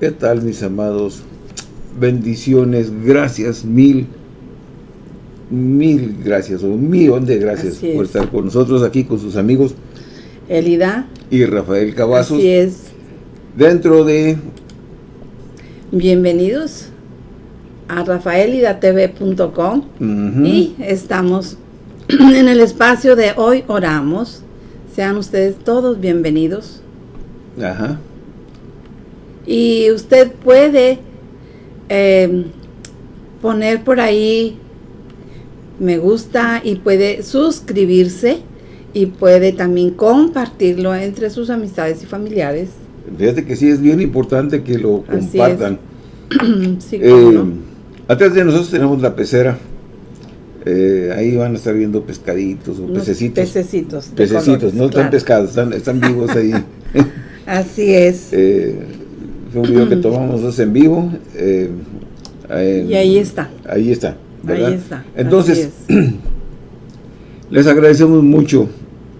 ¿Qué tal, mis amados? Bendiciones, gracias, mil, mil gracias, o un millón de gracias por estar con nosotros aquí, con sus amigos. Elida. Y Rafael Cavazos. Así es. Dentro de... Bienvenidos a rafaelidatv.com y estamos en el espacio de Hoy Oramos. Sean ustedes todos bienvenidos. Ajá. Y usted puede eh, poner por ahí me gusta y puede suscribirse y puede también compartirlo entre sus amistades y familiares. Fíjate que sí es bien importante que lo compartan. sí, eh, Atrás de nosotros tenemos la pecera. Eh, ahí van a estar viendo pescaditos o pececitos. Pececitos. Pececitos, no están pescados, están, están vivos ahí. Así es. Eh, un video que tomamos en vivo. Eh, y ahí está. Ahí está. ¿verdad? Ahí está. Entonces, les agradecemos mucho,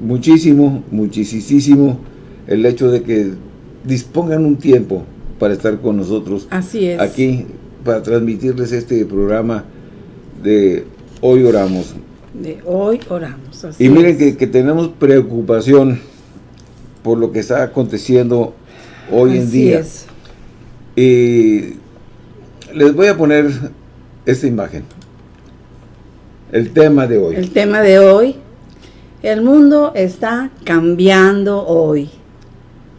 muchísimo, muchísimo el hecho de que dispongan un tiempo para estar con nosotros. Así es. Aquí, para transmitirles este programa de Hoy Oramos. De Hoy Oramos, así Y miren que, que, tenemos preocupación por lo que está aconteciendo hoy en día. Es. Y les voy a poner esta imagen. El tema de hoy. El tema de hoy. El mundo está cambiando hoy.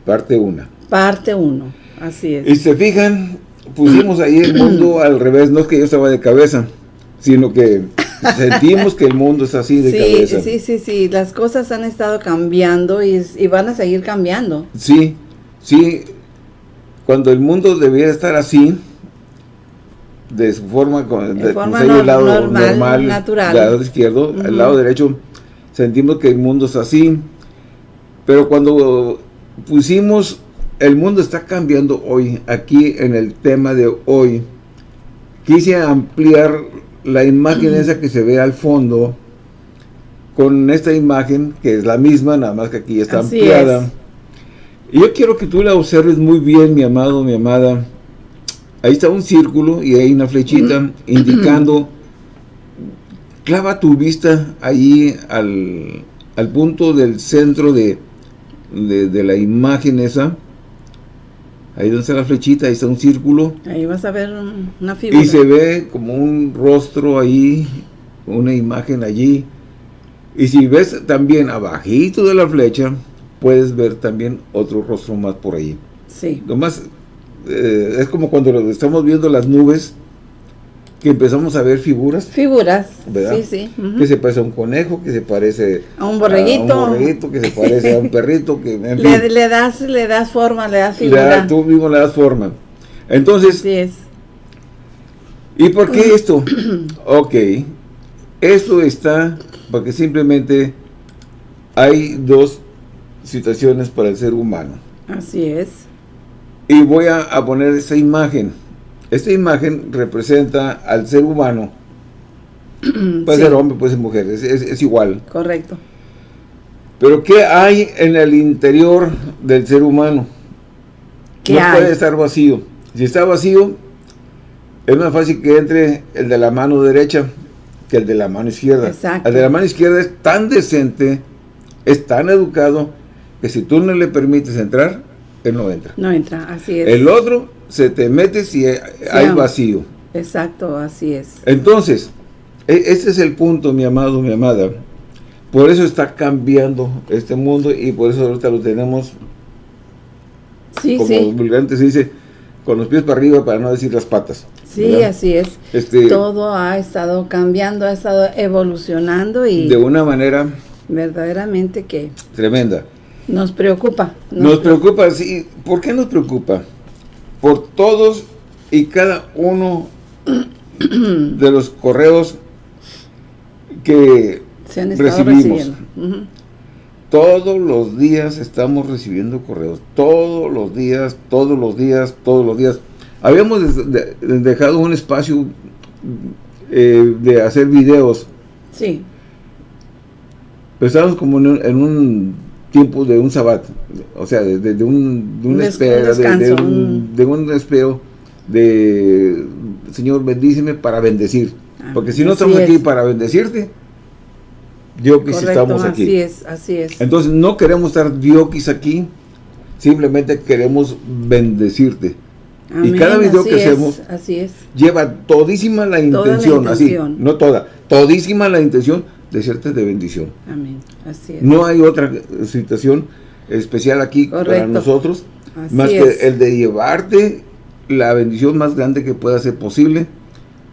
Parte 1. Parte 1, así es. Y se fijan, pusimos ahí el mundo al revés. No es que yo estaba de cabeza, sino que sentimos que el mundo es así de sí, cabeza. Sí, sí, sí. Las cosas han estado cambiando y, y van a seguir cambiando. Sí, sí cuando el mundo debiera estar así, de su forma, de, forma no, el lado normal, normal, natural. lado izquierdo, uh -huh. al lado derecho, sentimos que el mundo es así, pero cuando pusimos, el mundo está cambiando hoy, aquí en el tema de hoy, quise ampliar la imagen uh -huh. esa que se ve al fondo, con esta imagen, que es la misma, nada más que aquí está así ampliada, es. Yo quiero que tú la observes muy bien, mi amado, mi amada. Ahí está un círculo y hay una flechita indicando, clava tu vista ahí al, al punto del centro de, de, de, la imagen esa. Ahí donde está la flechita, ahí está un círculo. Ahí vas a ver una figura. Y se ve como un rostro ahí, una imagen allí. Y si ves también abajito de la flecha, puedes ver también otro rostro más por ahí. Sí. Lo más, eh, es como cuando estamos viendo las nubes, que empezamos a ver figuras. Figuras, ¿verdad? sí, sí. Uh -huh. Que se parece a un conejo, que se parece a un borreguito. A un borreguito, que se parece a un perrito. que en le, fin, le, das, le das forma, le das le figura. da- tú mismo le das forma. Entonces, Así es. ¿y por qué esto? ok, esto está porque simplemente hay dos situaciones para el ser humano. Así es. Y voy a, a poner esta imagen. Esta imagen representa al ser humano. Puede Sí. ser hombre, puede ser mujer, es, es- es igual. Correcto. Pero ¿qué hay en el interior del ser humano? ¿Qué no hay? puede estar vacío. Si está vacío, es más fácil que entre el de la mano derecha que el de la mano izquierda. Exacto. El de la mano izquierda es tan decente, es tan educado, que si tú no le permites entrar, él no entra. No entra, así es. El otro se te mete si hay vacío. Exacto, así es. Entonces, e- ese es el punto, mi amado, mi amada. Por eso está cambiando este mundo y por eso ahorita lo tenemos, Sí, como sí. vulgarmente se dice, con los pies para arriba para no decir las patas. Sí, ¿verdad? así es. Este, Todo ha estado cambiando, ha estado evolucionando y de una manera verdaderamente que tremenda. Nos preocupa. Nos preocupa, sí. ¿Por qué nos preocupa? Por todos y cada uno de los correos que Se han estado recibimos. todos los días estamos recibiendo correos. Todos los días, todos los días, todos los días. Habíamos dejado un espacio eh, de hacer videos. Sí, Pero estábamos como en un, en un tiempo de un sabat, o sea, de, de un, de un, Des- espera, un de- descanso, de, un, un- de un espero de, Señor, bendíceme para bendecir. Ah, Porque si no estamos aquí es. para bendecirte, sí Correcto, estamos aquí. así es, así es. Entonces no queremos estar diokis aquí, simplemente queremos bendecirte. Amén, cada video que es, hacemos- Así es. Lleva todísima la Toda la intención, así, intención. no toda, todísima la intención de serte de bendición. Amén, así es. No hay otra situación especial aquí para nosotros, Así más es. que el de llevarte la bendición más grande que pueda ser posible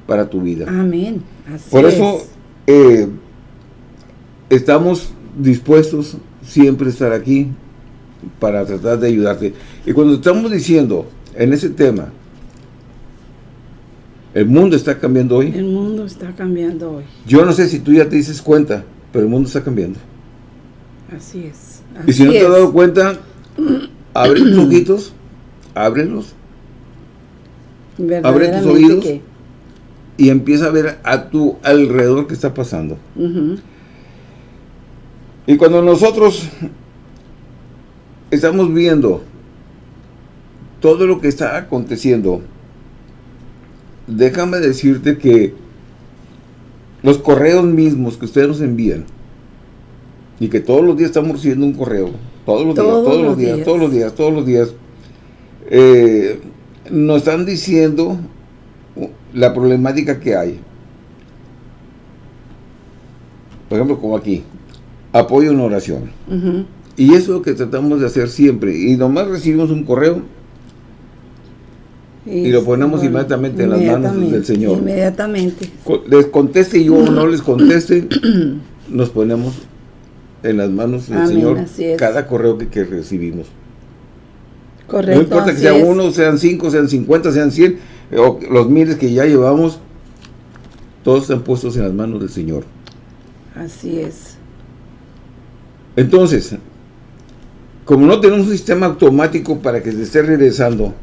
para tu vida. Amén, así Por es. eso eh, estamos dispuestos siempre a estar aquí para tratar de ayudarte. Y cuando estamos diciendo en ese tema, el mundo está cambiando hoy, El mundo está cambiando hoy. yo no sé si tú ya te dices cuenta, pero el mundo está cambiando. Así es. Y si no te has dado cuenta, abre tus ojitos, ábrelos Verdaderamente oídos. que- y empieza a ver a tu alrededor qué está pasando. Y cuando nosotros estamos viendo todo lo que está aconteciendo, déjame decirte que los correos mismos que ustedes nos envían, y que todos los días estamos recibiendo un correo, todos los días, Todos los días, días. todos los días, todos los días, eh, nos están diciendo la problemática que hay. Por ejemplo, como aquí, apoyo en oración. Y eso es lo que tratamos de hacer siempre. Y nomás recibimos un correo Y lo ponemos inmediatamente en las manos del Señor. Inmediatamente. Les conteste yo o no les conteste, nos ponemos en las manos del Amén, Señor cada correo que, que recibimos. Correcto. no importa que sea es. uno, sean cinco, sean cincuenta, sean cien, o los miles que ya llevamos, todos están puestos en las manos del Señor. Así es. Entonces, como no tenemos un sistema automático para que se esté regresando,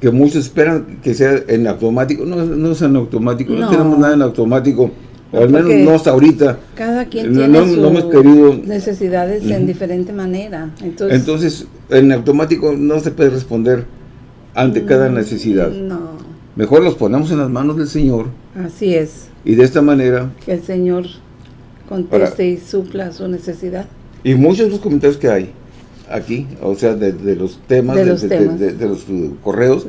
que muchos esperan que sea en automático, no, no es en automático, no, No. tenemos nada en automático, o al menos no hasta ahorita. Cada quien No- tiene no- sus necesidades en diferente manera. Entonces, Entonces, en automático no se puede responder ante cada mm, necesidad. No, Mejor los ponemos en las manos del Señor así es. y de esta manera, Que el Señor conteste y supla su necesidad. y muchos de los comentarios que hay aquí, o sea, de, de los temas, De los de- temas. de- de los uh, correos,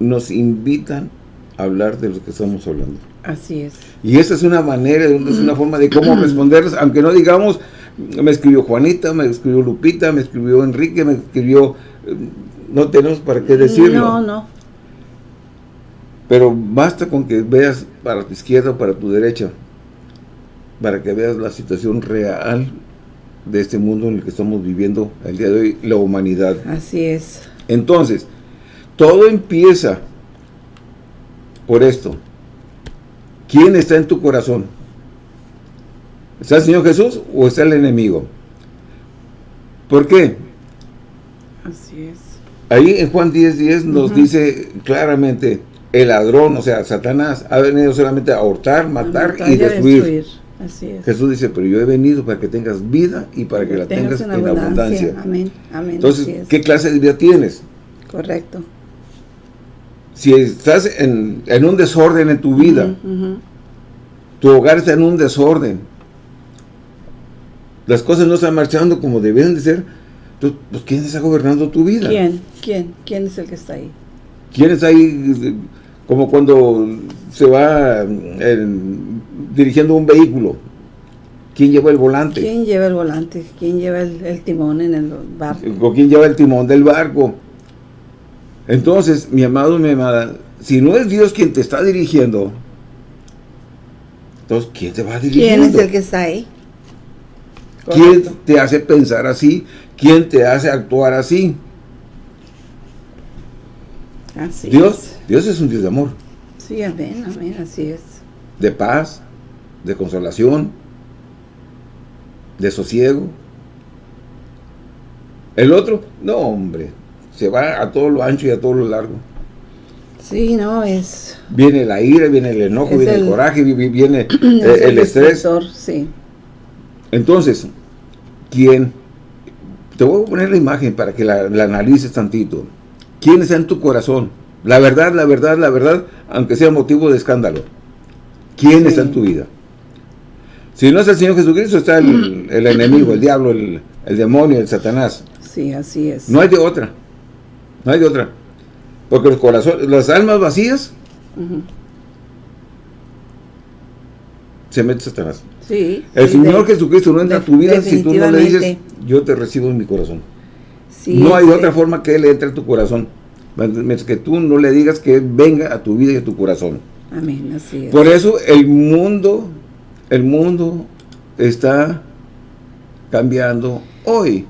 nos invitan a hablar de lo que estamos hablando. Así es. Y esa es una manera, es una forma de cómo responderles, aunque no digamos, me escribió Juanita, me escribió Lupita, me escribió Enrique, me escribió, eh, no tenemos para qué decirlo. No, no. Pero basta con que veas para tu izquierda o para tu derecha, para que veas la situación real de este mundo en el que estamos viviendo el día de hoy, la humanidad. Así es. Entonces, todo empieza por esto. ¿Quién está en tu corazón? ¿Está el Señor Jesús o está el enemigo? ¿Por qué? Así es. Ahí en Juan 10, 10 nos dice claramente, el ladrón, o sea, Satanás, ha venido solamente a hurtar, matar Matar y destruir. Así es. Jesús dice, pero yo he venido para que tengas vida y para que la tengas en abundancia. Amén. Amén. Entonces. ¿qué clase de vida tienes? Correcto. Si estás en, en un desorden en tu vida, tu hogar está en un desorden, las cosas no están marchando como deben de ser, tú- pues ¿quién está gobernando tu vida? ¿Quién? ¿Quién? ¿Quién es el que está ahí? ¿Quién está ahí? Como cuando se va eh, dirigiendo un vehículo. ¿Quién lleva el volante? ¿Quién lleva el volante? ¿Quién lleva el, el timón en el barco? ¿O quién lleva el timón del barco? Entonces, mi amado y mi amada, si no es Dios quien te está dirigiendo, entonces, ¿quién te va dirigiendo? ¿Quién es el que está ahí? ¿Quién te hace pensar así? ¿Quién te hace actuar así? Así Dios, es. Dios es un Dios de amor, Sí, amén, amén, así es. de paz, de consolación, de sosiego. El otro, no hombre, se va a todo lo ancho y a todo lo largo. Sí, no, es... Viene la ira, viene el enojo, viene el, el- coraje, vi- vi- viene eh, es el estrés. Sí, Entonces, ¿quién Te voy a poner la imagen para que la, la analices tantito. ¿Quién está en tu corazón? La verdad, la verdad, la verdad, aunque sea motivo de escándalo. ¿Quién está en tu vida? Si no es el Señor Jesucristo, está el, el enemigo, el diablo, el, el, demonio, el Satanás. Sí, así es. No hay de otra. No hay de otra. Porque los corazones, las almas vacías, uh -huh. se mete Satanás. Sí. El sí, Señor de, Jesucristo no entra a tu vida si tú no le dices, yo te recibo en mi corazón. Sí, no hay sí. otra forma que Él entre a tu corazón. Mientras que tú no le digas que venga a tu vida y a tu corazón. Amén, así es. Por eso el mundo, el mundo está cambiando hoy.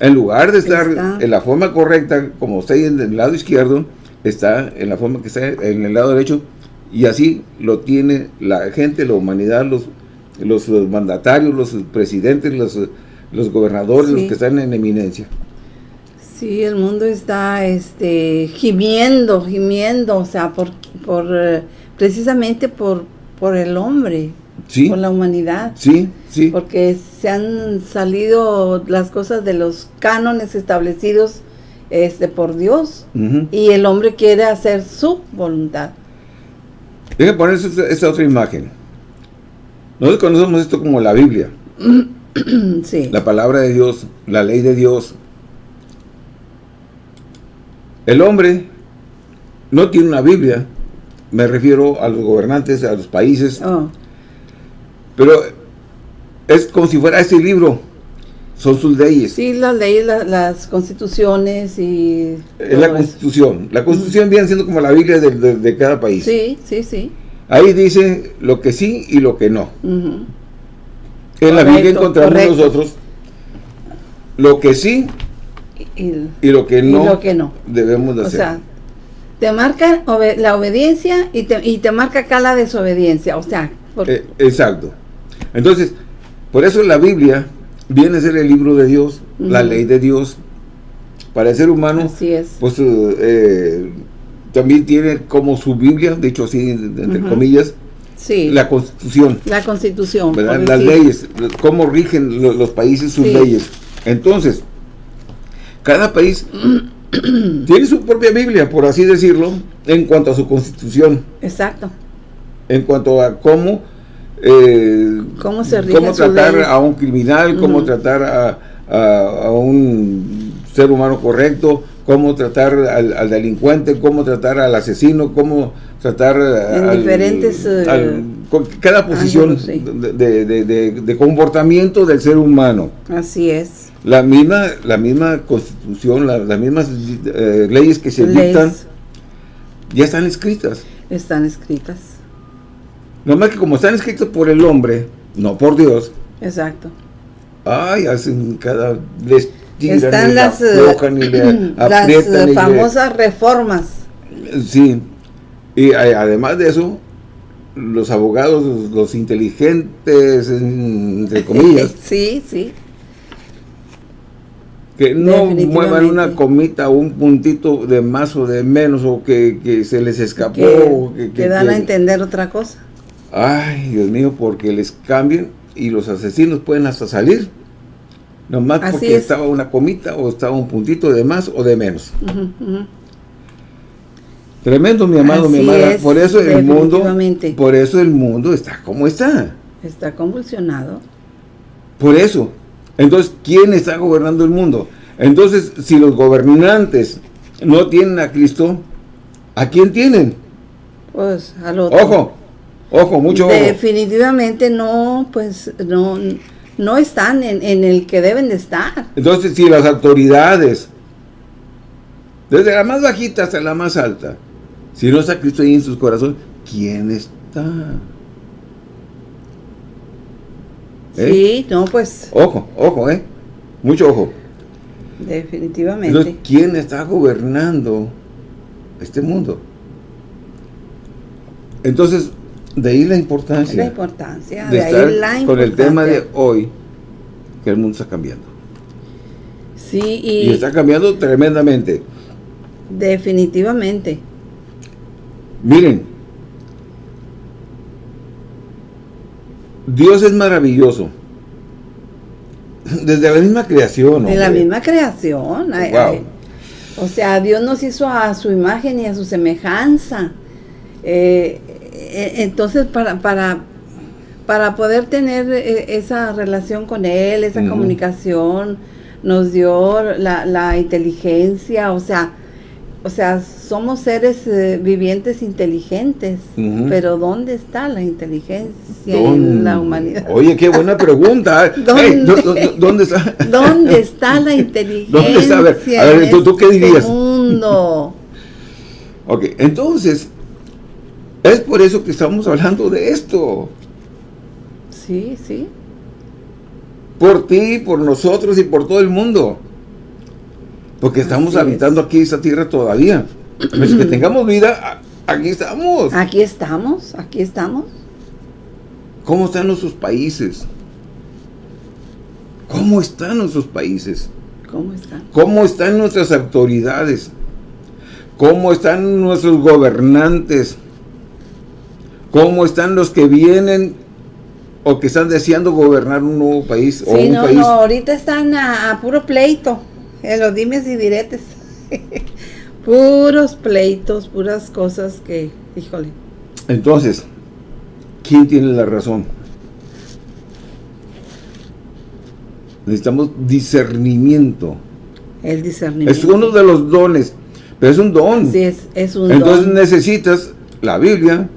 En lugar de estar está. en la forma correcta, como está en el lado izquierdo, está en la forma que está en el lado derecho, y así lo tiene la gente, la humanidad, los, los, los mandatarios, los presidentes, los, los gobernadores, sí. los que están en eminencia. Sí, el mundo está este, gimiendo, gimiendo, o sea, por, por precisamente por, por el hombre, sí. por la humanidad. Sí, sí. Porque se han salido las cosas de los cánones establecidos este, por Dios uh -huh. y el hombre quiere hacer su voluntad. Dejen poner esta, esta otra imagen. Nosotros conocemos esto como la Biblia. sí. La palabra de Dios, la ley de Dios. El hombre no tiene una Biblia, me refiero a los gobernantes, a los países, oh. pero es como si fuera este libro, son sus leyes. Sí, las leyes, la, las constituciones y... Es la constitución, eso. la constitución viene siendo como la Biblia de, de, de, cada país. Sí, sí, sí. Ahí dice lo que sí y lo que no. Uh -huh. En correcto, la Biblia encontramos correcto. nosotros lo que sí y, y, lo que no, y lo que no. debemos de o hacer. Sea, te marca obed la obediencia y te, y te, marca acá la desobediencia, o sea... Por... Eh, exacto. Entonces, por eso la Biblia viene a ser el libro de Dios, uh -huh. la ley de Dios. Para el ser humano, Así es. pues eh, también tiene como su Biblia, dicho así, entre uh -huh. comillas, sí. la Constitución. La Constitución. Las leyes, cómo rigen los, los países sus sí. leyes. Entonces, cada país tiene su propia Biblia, por así decirlo, en cuanto a su constitución. Exacto. En cuanto a cómo, eh, cómo, se cómo tratar a un criminal, uh -huh. cómo tratar a, a, a, un ser humano correcto, cómo tratar al, al, delincuente, cómo tratar al asesino, cómo tratar en al, diferentes al, cada posición ángulos, sí. de, de, de, de comportamiento del ser humano. Así es. La misma, la misma constitución, la, las mismas eh, leyes que se leyes. dictan, ya están escritas. Están escritas. Nomás que como están escritas por el hombre, no por Dios. Exacto. Ay, hacen cada... Les tiran están y las, le las aprietan famosas le, reformas. Sí. Y además de eso, los abogados, los, los inteligentes, entre comillas. sí, sí que no muevan una comita o un puntito de más o de menos o que, que se les escapó. Que, que, que dan a entender otra cosa. Ay, Dios mío, porque les cambien y los asesinos pueden hasta salir. Nomás Así porque es. estaba una comita o estaba un puntito de más o de menos. Uh -huh, uh -huh. Tremendo, mi amado, Así mi amada. Es, por eso el mundo, por eso el mundo está como está. Está convulsionado. Por eso, entonces, ¿quién está gobernando el mundo? Entonces, si los gobernantes no tienen a Cristo, ¿a quién tienen? Pues al otro. Ojo, ojo, mucho ojo. Definitivamente no, pues no, no están en, en, el que deben de estar. Entonces, si las autoridades, desde la más bajita hasta la más alta, si no está Cristo ahí en sus corazones, ¿quién está? ¿Eh? Sí, no, pues. Ojo, ojo, ¿eh? Mucho ojo. Definitivamente. Entonces, ¿quién está gobernando este mundo? Entonces, de ahí la importancia. La importancia, de, de estar ahí la importancia. Con el tema de hoy, que el mundo está cambiando. Sí, y. Y está cambiando tremendamente. Definitivamente. Miren, Dios es maravilloso. desde la misma creación. De la misma creación. o sea, Dios nos hizo a su imagen y a su semejanza. Eh, eh, entonces, para, para, para poder tener eh, esa relación con Él, esa comunicación, nos dio la, la inteligencia, o sea, o sea, somos seres eh, vivientes inteligentes, pero ¿dónde está la inteligencia en la humanidad? Oye, qué buena pregunta. ¿Dónde, ¿dónde, está? ¿Dónde está la inteligencia? ¿Dónde está? A ver, ¿tú, qué este dirías? mundo? ok, entonces, es por eso que estamos hablando de esto. Sí, sí. Por ti, por nosotros y por todo el mundo. Porque estamos habitando aquí esta tierra todavía. Pues que tengamos vida, aquí estamos. Aquí estamos, aquí estamos. ¿Cómo están nuestros países? ¿Cómo están nuestros países? ¿Cómo están? ¿Cómo están nuestras autoridades? ¿Cómo están nuestros gobernantes? ¿Cómo están los que vienen o que están deseando gobernar un nuevo país? Sí, o un no, no, ahorita están a puro pleito. En los dimes y diretes. Puros pleitos, puras cosas que, híjole. Entonces, ¿quién tiene la razón? Necesitamos discernimiento. El discernimiento. Es uno de los dones, pero es un don. Sí, es, es un Entonces necesitas la Biblia,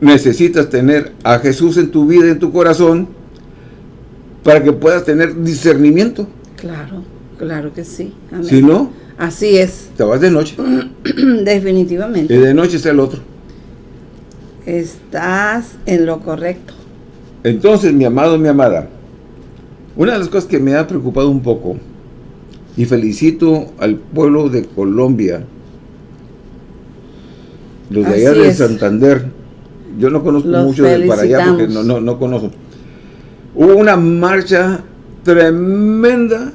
necesitas tener a Jesús en tu vida, en tu corazón, para que puedas tener discernimiento. Claro. Claro que sí. Si no, así es. Te vas de noche. Definitivamente. Y de noche está el otro. Estás en lo correcto. Entonces, mi amado, mi amada, una de las cosas que me ha preocupado un poco, y felicito al pueblo de Colombia, los de allá de Santander, yo no conozco mucho de para allá porque no, no, no conozco. Hubo una marcha tremenda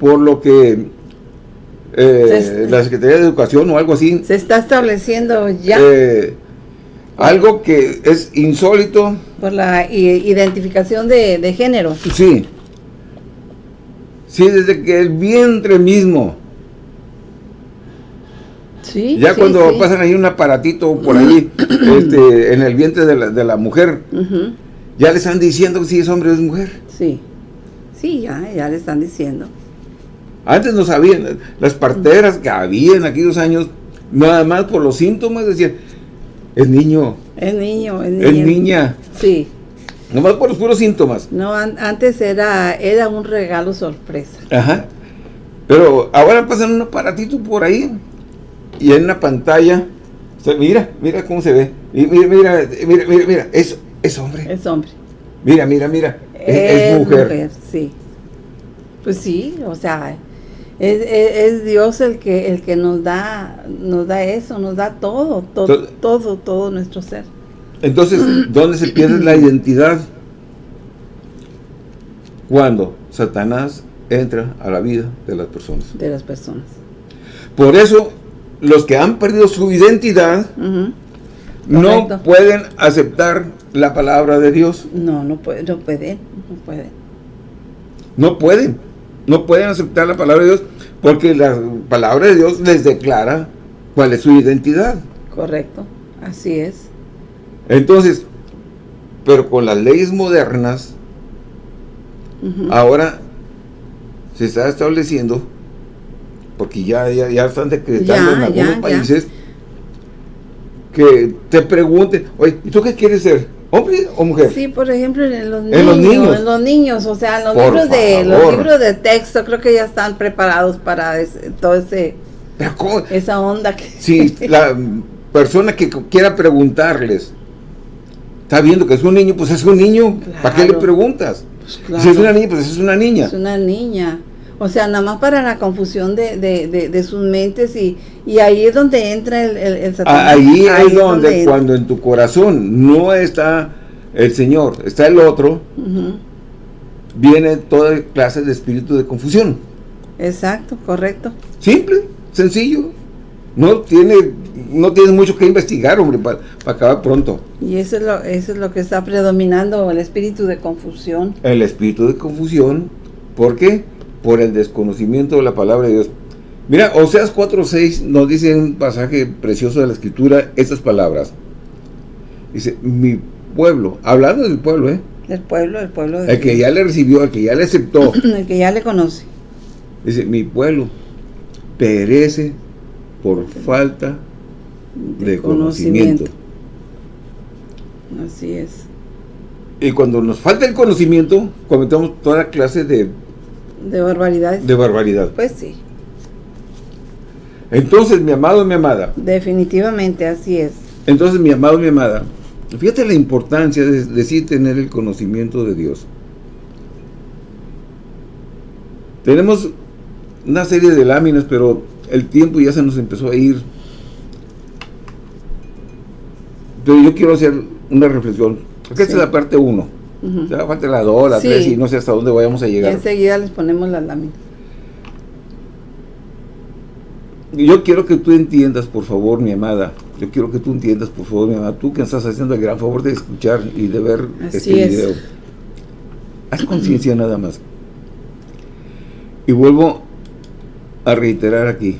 por lo que eh, la Secretaría de Educación o algo así. Se está estableciendo ya. Eh, algo que es insólito. Por la identificación de, género. Sí. Sí, desde que el vientre mismo. Sí, ya cuando pasan ahí un aparatito por ahí, este, en el vientre de la, de la mujer, ya le están diciendo si es hombre o es mujer. Sí, sí, ya, ya le están diciendo. Antes no sabían, las parteras que había en aquellos años, nada más por los síntomas decían, es niño. Es niño, es niña. Es niña. Sí. Nomás por los puros síntomas. No, antes era, era un regalo sorpresa. Ajá. Pero ahora pasan un aparatito por ahí y en una pantalla, mira, mira cómo se ve. Mira, mira, mira, mira, mira, es, es hombre. Es hombre. Mira, mira, mira, es, mujer. mujer. Sí. Pues sí, o sea, es, Dios el que el que nos da nos da eso, nos da todo, todo, todo, todo nuestro ser. Entonces, ¿dónde se pierde la identidad? Cuando Satanás entra a la vida de las personas. De las personas. Por eso, los que han perdido su identidad no pueden aceptar la palabra de Dios. No, no, puede, no pueden, no pueden. No pueden no pueden aceptar la palabra de Dios porque la palabra de Dios les declara cuál es su identidad. Correcto, así es. Entonces, pero con las leyes modernas, ahora se está estableciendo, porque ya, ya, están decretando en algunos países, que te pregunten, oye, ¿y tú qué quieres ser? ¿Hombre o mujer? Sí, por ejemplo, en los niños. En los niños, o sea, los libros de los libros de texto creo que ya están preparados para todo ese esa onda que Sí, la persona que quiera preguntarles está viendo que es un niño, pues es un niño, ¿para qué le preguntas? Pues si es una niña, pues es una niña. Es una niña. O sea, nada más para la confusión de, de, de, sus mentes y, y, ahí es donde entra el, el, Satanás. Ahí, es donde, cuando en tu corazón no está el Señor, está el otro, viene toda clase de espíritu de confusión. Exacto, correcto. Simple, sencillo. No tiene no tienes mucho que investigar, hombre, para acabar pronto. Y eso es, lo, eso es lo que está predominando, el espíritu de confusión. El espíritu de confusión, ¿por qué? Por el desconocimiento de la palabra de Dios. Mira, Oseas 4.6 nos dice un pasaje precioso de la Escritura estas palabras. Dice, mi pueblo, hablando del pueblo, ¿eh? El pueblo, el pueblo. De el que ya le recibió, el que ya le aceptó. el que ya le conoce. Dice, mi pueblo perece por falta de, conocimiento. Así es. Y cuando nos falta el conocimiento, cometemos toda clase de... De barbaridades. De barbaridad. Pues sí. Entonces, mi amado, mi amada. Definitivamente, así es. Entonces, mi amado, mi amada, fíjate la importancia de, de sí tener el conocimiento de Dios. Tenemos una serie de láminas, pero el tiempo ya se nos empezó a ir. Pero yo quiero hacer una reflexión. Esta es la parte 1. Ya falta la 2, la 3 y no sé hasta dónde vayamos a llegar. Y enseguida les ponemos las láminas. Yo quiero que tú entiendas, por favor, mi amada. Yo quiero que tú entiendas, por favor, mi amada. Tú que estás haciendo el gran favor de escuchar y de ver este video. Haz conciencia nada más. Y vuelvo a reiterar aquí.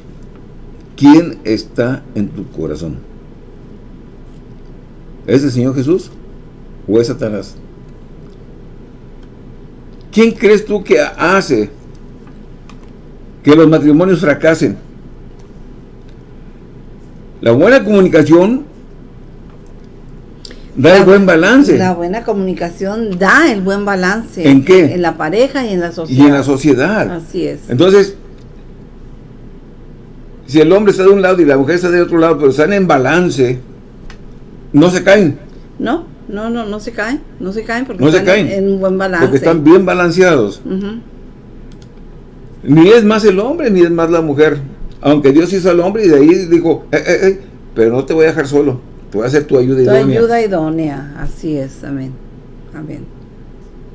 ¿Quién está en tu corazón? ¿Es el Señor Jesús o es Satanás? ¿Quién crees tú que hace que los matrimonios fracasen? La buena comunicación da el buen balance. La buena comunicación da el buen balance. ¿En qué? En la pareja y en la sociedad. Y en la sociedad. Así es. Entonces, si el hombre está de un lado y la mujer está de otro lado, pero están en balance, no se caen. No, no, no, no se caen. No se caen porque no están se caen, en, un buen balance. Porque están bien balanceados. Ni es más el hombre, ni es más la mujer. Aunque Dios hizo al hombre y de ahí dijo, eh, eh, eh, pero no te voy a dejar solo. Te voy a hacer tu ayuda idónea. Tu ayuda idónea, así es, amén. Amén.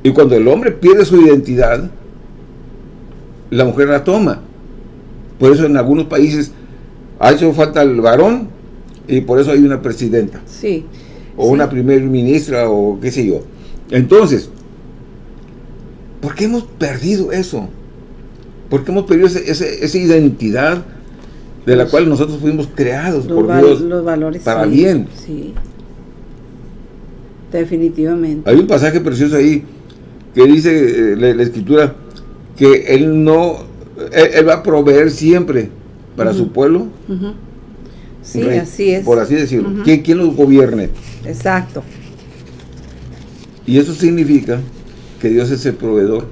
Y cuando el hombre pierde su identidad, la mujer la toma. Por eso en algunos países ha hecho falta el varón y por eso hay una presidenta. Sí. O una primer ministra o qué sé yo. Entonces, ¿por qué hemos perdido eso? ¿Por qué hemos perdido esa identidad de la cual nosotros fuimos creados por Dios los valores, para bien. Sí. Definitivamente. Hay un pasaje precioso ahí que dice eh, la, escritura que él no, él, va a proveer siempre para su pueblo. Sí, así es. Por así decirlo. ¿Quién, ¿Quién los gobierne? Exacto. Y eso significa que Dios es el proveedor.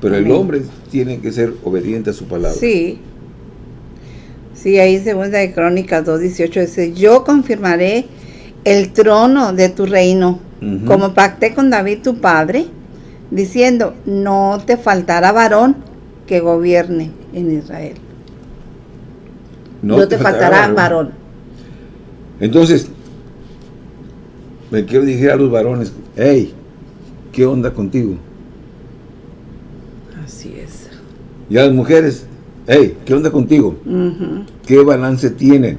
Pero el hombre tiene que ser obediente a su palabra. Sí. Sí, ahí segunda de Crónicas 2.18 dice, yo confirmaré el trono de tu reino, como pacté con David tu padre, diciendo, no te faltará varón que gobierne en Israel. No, te, faltará, varón. Entonces, me quiero decir a los varones, hey, ¿qué onda contigo? Así es. Y a las mujeres, hey, ¿qué onda contigo? ¿Qué balance tienen?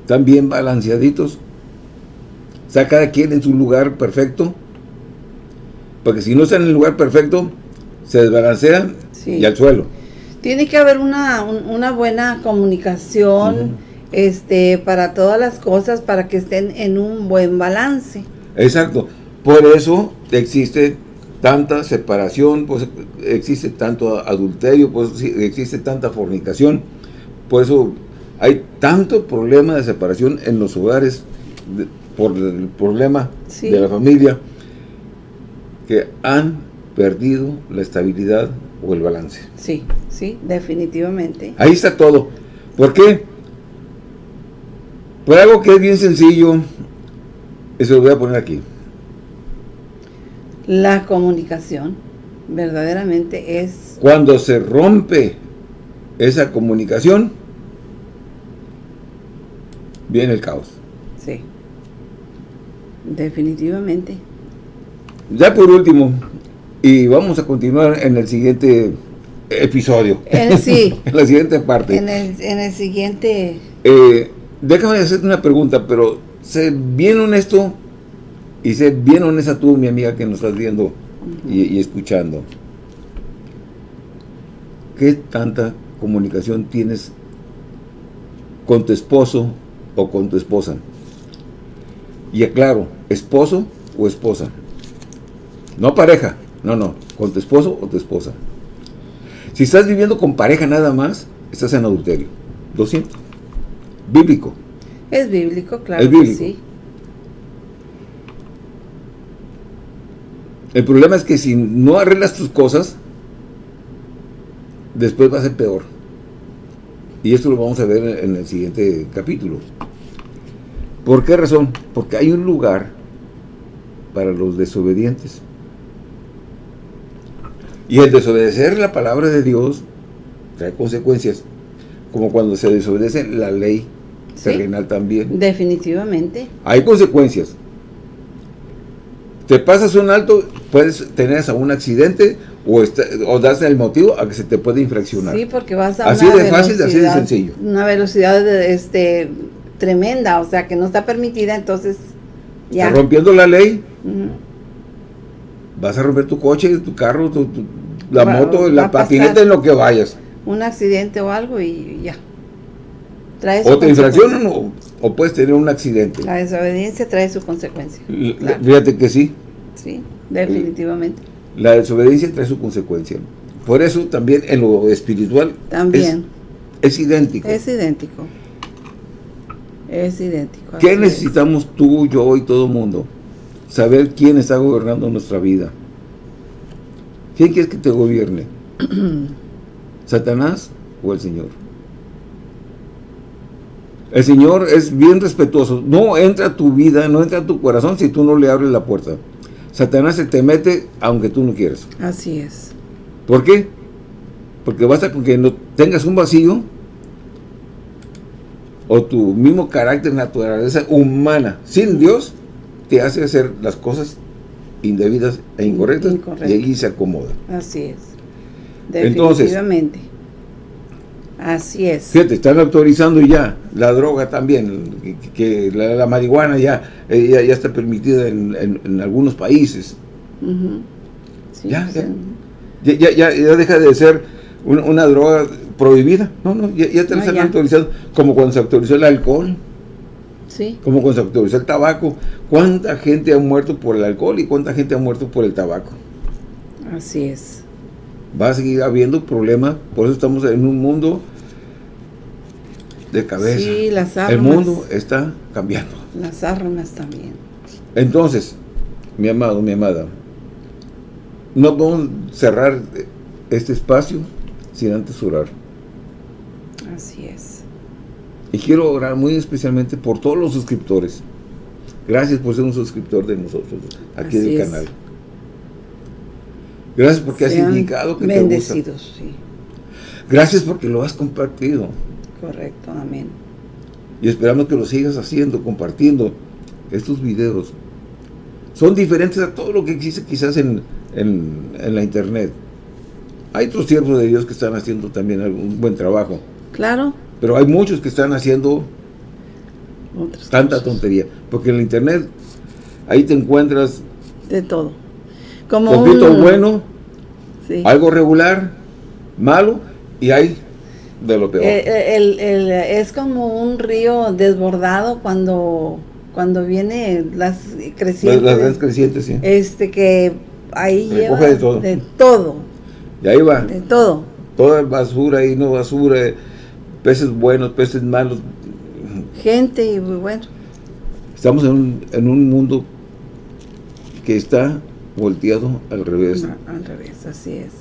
¿Están bien balanceaditos? ¿Está cada quien en su lugar perfecto? Porque si no están en el lugar perfecto, se desbalancean y al suelo. Tiene que haber una, una buena comunicación este, para todas las cosas, para que estén en un buen balance. Exacto. Por eso existe tanta separación, pues existe tanto adulterio, pues existe tanta fornicación, por eso hay tanto problema de separación en los hogares por el problema de la familia que han perdido la estabilidad o el balance. Sí, sí, definitivamente. Ahí está todo. ¿Por qué? Por algo que es bien sencillo, eso lo voy a poner aquí. La comunicación verdaderamente es... Cuando se rompe esa comunicación, viene el caos. Sí, definitivamente. Ya por último, y vamos a continuar en el siguiente episodio. sí. en la siguiente parte. En el, en el siguiente... Eh, déjame hacerte una pregunta, pero sé bien honesto y sé bien honesta tú, mi amiga, que nos estás viendo y, escuchando. ¿Qué tanta comunicación tienes con tu esposo o con tu esposa? Y aclaro, esposo o esposa. No pareja, no, no, con tu esposo o tu esposa. Si estás viviendo con pareja nada más, estás en adulterio. Lo siento. Bíblico. Es bíblico, claro que sí. El problema es que si no arreglas tus cosas, después va a ser peor. Y esto lo vamos a ver en el siguiente capítulo. ¿Por qué razón? Porque hay un lugar para los desobedientes. Y el desobedecer la palabra de Dios trae consecuencias, como cuando se desobedece la ley terrenal también. Definitivamente. Hay consecuencias. Te pasas un alto, puedes tener un accidente o, o das el motivo a que se te puede infraccionar. Sí, porque vas a Así de fácil, así de sencillo. Una velocidad este, tremenda, o sea, que no está permitida, entonces ya. rompiendo la ley. Vas a romper tu coche, tu carro, tu, la moto, la patineta, en lo que vayas. Un accidente o algo y ya. o te infraccionan o, puedes tener un accidente. La desobediencia trae su consecuencia. Fíjate que sí. Sí, definitivamente. La desobediencia trae su consecuencia. Por eso también en lo espiritual también es, idéntico. Es idéntico. Es idéntico. ¿Qué necesitamos tú, yo y todo el mundo? Saber quién está gobernando nuestra vida. ¿Quién quieres que te gobierne? ¿Satanás o el Señor? El Señor es bien respetuoso. No entra a tu vida, no entra a tu corazón si tú no le abres la puerta. Satanás se te mete aunque tú no quieras. Así es. ¿Por qué? Porque basta con que no tengas un vacío o tu mismo carácter, naturaleza humana sin Dios, te hace hacer las cosas indebidas e incorrectas y ahí se acomoda. Así es. Definitivamente. Así es. Fíjate, están autorizando ya la droga también, que, la, marihuana ya, eh, ya, está permitida en, algunos países. ya, ya, ya, deja de ser una, droga prohibida. No, no, ya, te la están autorizando, como cuando se autorizó el alcohol. Sí. Como autorizó el tabaco. ¿Cuánta gente ha muerto por el alcohol y cuánta gente ha muerto por el tabaco? Así es. Va a seguir habiendo problemas, por eso estamos en un mundo de cabeza. Sí, las armas. El mundo está cambiando. Las armas también. Entonces, mi amado, mi amada, no podemos cerrar este espacio sin antes orar. Así es. Y quiero orar muy especialmente por todos los suscriptores. Gracias por ser un suscriptor de nosotros, aquí del canal. Gracias porque has indicado que bendecidos, sí. Gracias porque lo has compartido. Correcto, amén. Y esperamos que lo sigas haciendo, compartiendo estos videos. Son diferentes a todo lo que existe quizás en, la internet. Hay otros siervos de Dios que están haciendo también un buen trabajo. Claro. Pero hay muchos que están haciendo tanta tontería. Porque en la internet, ahí te encuentras... De todo. Como un... bueno, algo regular, malo, y hay de lo peor. Eh, es como un río desbordado cuando cuando viene las crecientes. Las, crecientes, sí. Este que ahí lleva de todo. De todo. Y ahí va. De todo. Toda basura y no basura, peces buenos, peces malos. Gente y bueno. Estamos en un, en un mundo que está volteado al revés. al revés, así es.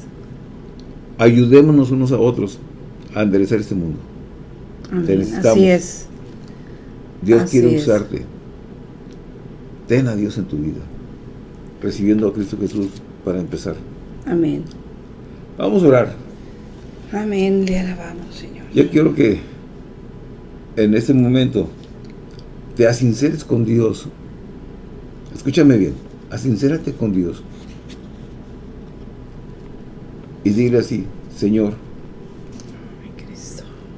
Ayudémonos unos a otros a enderezar este mundo. Así es. Dios quiere usarte. Ten a Dios en tu vida. Recibiendo a Cristo Jesús para empezar. Amén. Vamos a orar. Amén. Le alabamos, Señor. Yo quiero que en este momento te asinceres con Dios. Escúchame bien. Asincérate con Dios. Y dile así, Señor,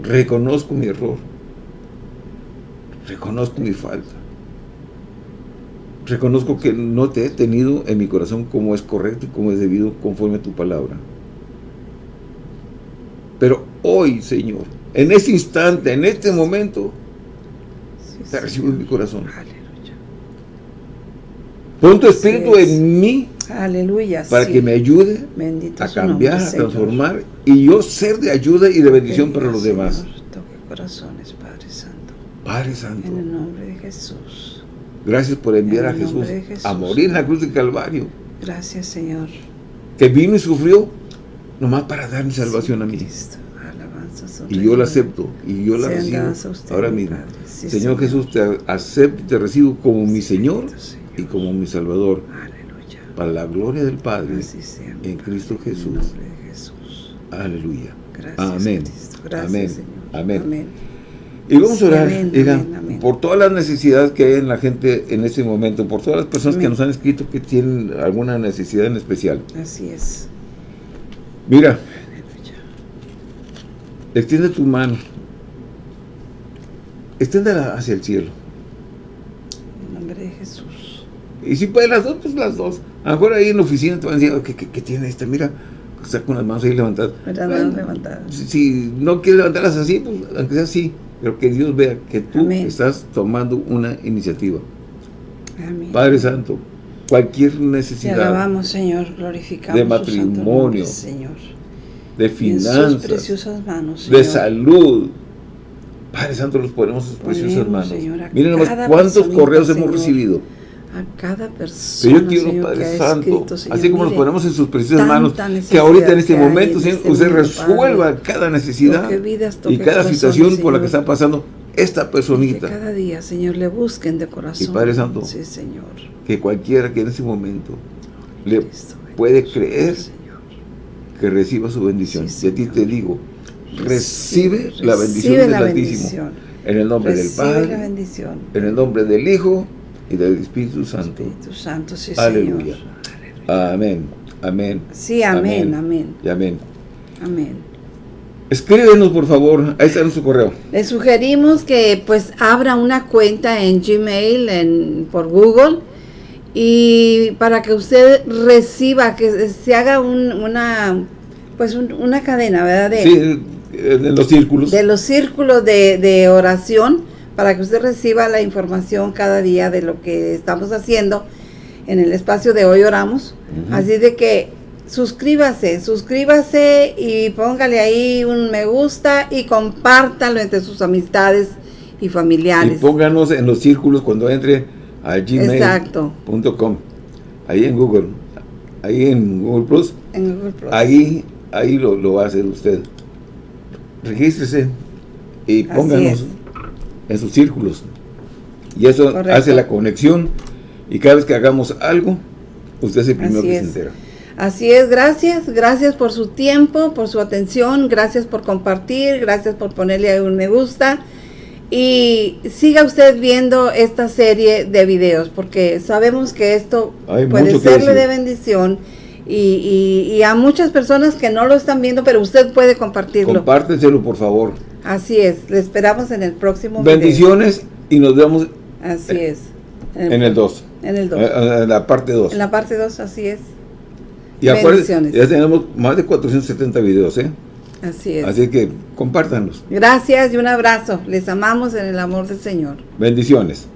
reconozco mi error, reconozco mi falta, reconozco que no te he tenido en mi corazón como es correcto y como es debido conforme a tu palabra. Hoy, Señor, en este instante, en este momento, te recibo en mi corazón. Pon tu espíritu en mí Aleluya. Para que me ayude a cambiar, a transformar y yo ser de ayuda y de bendición para los demás. Toque corazones, Padre Santo. Padre Santo. En el nombre de Jesús. Gracias por enviar a Jesús, a morir en la cruz del Calvario. Gracias, Señor. Que vino y sufrió nomás para dar mi salvación a mí. Y yo la acepto y yo la recibo ahora mismo. señor, Jesús, te acepto y te recibo como mi Señor y como mi Salvador para la gloria del Padre en Cristo Jesús. Aleluya. amén. amén. amén. Y vamos a orar, por todas las necesidades que hay en la gente en este momento, por todas las personas que nos han escrito que tienen alguna necesidad en especial. Así es. Mira, extiende tu mano, extiéndela hacia el cielo. En nombre de Jesús. Y si puede las dos, pues las dos. A lo mejor ahí en la oficina te van a decir, ¿qué, qué, tiene esta? Mira, está con las manos ahí levantadas. Si, no quieres levantarlas así, pues aunque sea así, pero que Dios vea que tú estás tomando una iniciativa. Amén. Padre Santo, cualquier necesidad. Te alabamos, Señor, glorificamos de matrimonio, Señor. De finanzas, manos, de salud. Padre Santo, los ponemos en sus preciosas manos. Miren nomás cuántos correos hemos recibido a cada persona, yo quiero, Padre Santo, así como nos ponemos en sus preciosas manos, que ahorita en este momento, Señor, este usted resuelva cada necesidad y cada situación por la que está pasando esta personita. Que cada día, Señor, le busquen de corazón. Y Padre Santo, sí, Señor. que cualquiera que en ese momento le puede creer que reciba su bendición. y a ti te digo, recibe, la bendición del Altísimo. En el nombre del Padre, en el nombre del Hijo y del Espíritu Santo. Espíritu Santo, sí, Aleluya. Amén. Amén. Sí, amén, amén. Y amén. Amén. Escríbenos, por favor. Ahí está nuestro correo. Le sugerimos que pues abra una cuenta en Gmail, en, por Google, y para que usted reciba, que se haga una, pues una cadena, ¿verdad? De, sí, de los círculos. De los círculos de, de oración para que usted reciba la información cada día de lo que estamos haciendo en el espacio de Hoy Oramos. Así de que suscríbase, suscríbase y póngale ahí un me gusta y compártalo entre sus amistades y familiares. Y pónganos en los círculos cuando entre a gmail.com. Ahí en Google. Ahí en Google Plus. En Google Plus. Ahí, ahí lo, lo va a hacer usted. Regístrese y pónganos en sus círculos. Y eso hace la conexión y cada vez que hagamos algo, usted es el primero que se entera. Así es, gracias, gracias por su tiempo, por su atención, gracias por compartir, gracias por ponerle un me gusta y siga usted viendo esta serie de videos porque sabemos que esto puede serle de bendición y, y, a muchas personas que no lo están viendo, pero usted puede compartirlo. Compártenselo, por favor. Así es, le esperamos en el próximo Bendiciones y nos vemos así es. En, el 2. En el 2. Eh, en la parte 2. En la parte 2, así es. Y Bendiciones. ya tenemos más de 470 videos, ¿eh? Así es. Así que compártanlos. Gracias y un abrazo. Les amamos en el amor del Señor. Bendiciones.